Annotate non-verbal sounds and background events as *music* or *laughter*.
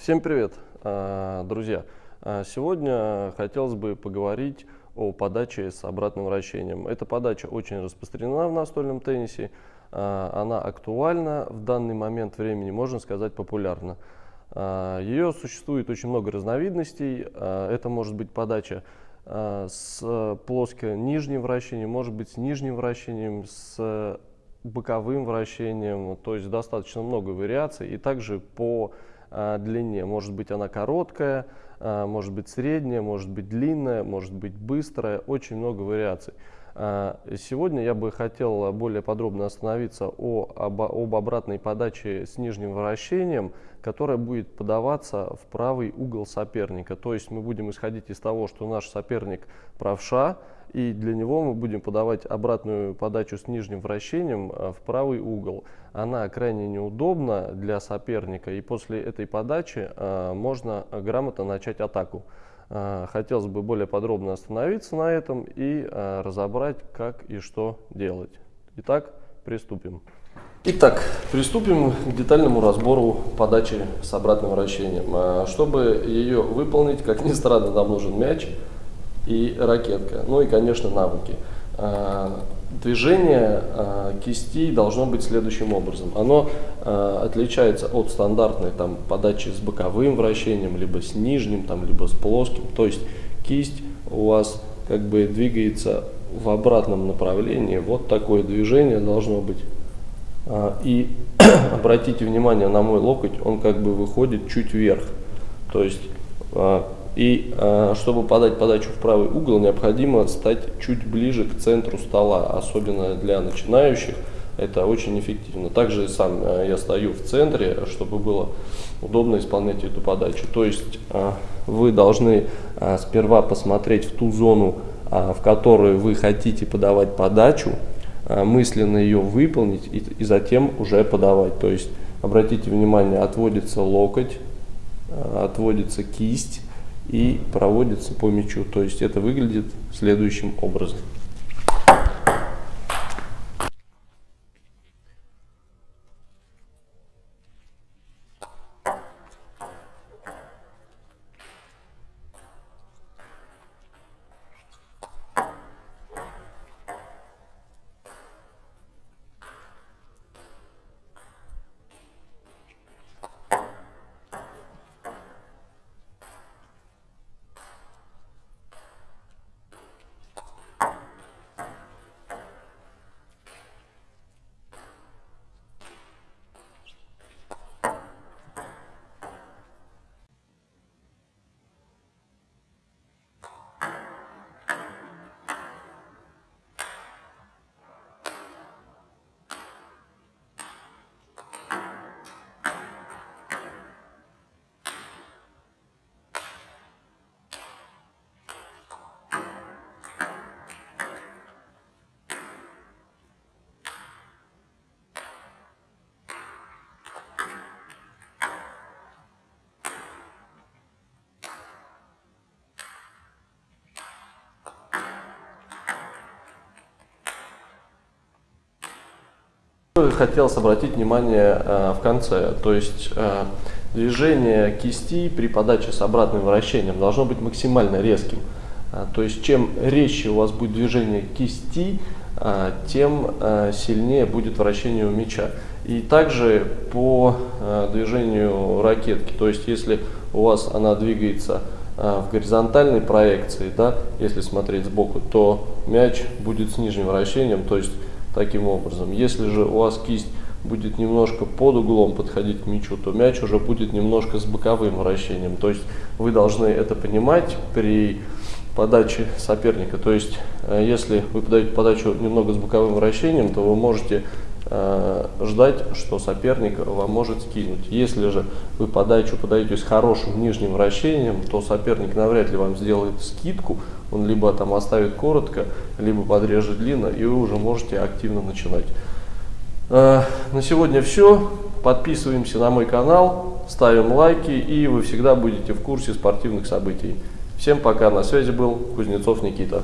Всем привет, а, друзья! А, сегодня хотелось бы поговорить о подаче с обратным вращением. Эта подача очень распространена в настольном теннисе, а, она актуальна в данный момент времени, можно сказать, популярна. Ее существует очень много разновидностей. Это может быть подача с плоско нижним вращением, может быть с нижним вращением, с боковым вращением, то есть достаточно много вариаций. И также по длине. Может быть она короткая, а, может быть средняя, может быть длинная, может быть быстрая. Очень много вариаций. А, сегодня я бы хотел более подробно остановиться о, об, об обратной подаче с нижним вращением, которая будет подаваться в правый угол соперника. То есть мы будем исходить из того, что наш соперник правша, и для него мы будем подавать обратную подачу с нижним вращением в правый угол она крайне неудобна для соперника, и после этой подачи э, можно грамотно начать атаку. Э, хотелось бы более подробно остановиться на этом и э, разобрать, как и что делать. Итак, приступим. Итак, приступим к детальному разбору подачи с обратным вращением. Чтобы ее выполнить, как ни странно, нам нужен мяч и ракетка, ну и, конечно, навыки движение э, кисти должно быть следующим образом. Оно э, отличается от стандартной там, подачи с боковым вращением, либо с нижним, там, либо с плоским. То есть кисть у вас как бы двигается в обратном направлении. Вот такое движение должно быть. Э, и *clears throat* обратите внимание на мой локоть, он как бы выходит чуть вверх. То есть э, и э, чтобы подать подачу в правый угол, необходимо стать чуть ближе к центру стола, особенно для начинающих. Это очень эффективно. Также сам э, я стою в центре, чтобы было удобно исполнять эту подачу. То есть э, вы должны сперва посмотреть в ту зону, в которую вы хотите подавать подачу, мысленно ее выполнить и, затем уже подавать. То есть обратите внимание, отводится локоть, отводится кисть и проводится по мячу. То есть это выглядит следующим образом. Хотелось обратить внимание э, в конце, то есть э, движение кисти при подаче с обратным вращением должно быть максимально резким. Э, то есть чем резче у вас будет движение кисти, тем сильнее будет вращение у мяча. И также по движению ракетки, то есть если у вас она двигается в горизонтальной проекции, да, если смотреть сбоку, то мяч будет с нижним вращением, то есть таким образом. Если же у вас кисть будет немножко под углом подходить к мячу, то мяч уже будет немножко с боковым вращением. То есть вы должны это понимать при подаче соперника. То есть э, если вы подаете подачу немного с боковым вращением, то вы можете ждать, что соперник вам может скинуть. Если же вы подачу подаете с хорошим нижним вращением, то соперник навряд ли вам сделает скидку, он либо там оставит коротко, либо подрежет длинно, и вы уже можете активно начинать. Э, на сегодня все. Подписываемся на мой канал, ставим лайки, и вы всегда будете в курсе спортивных событий. Всем пока, на связи был Кузнецов Никита.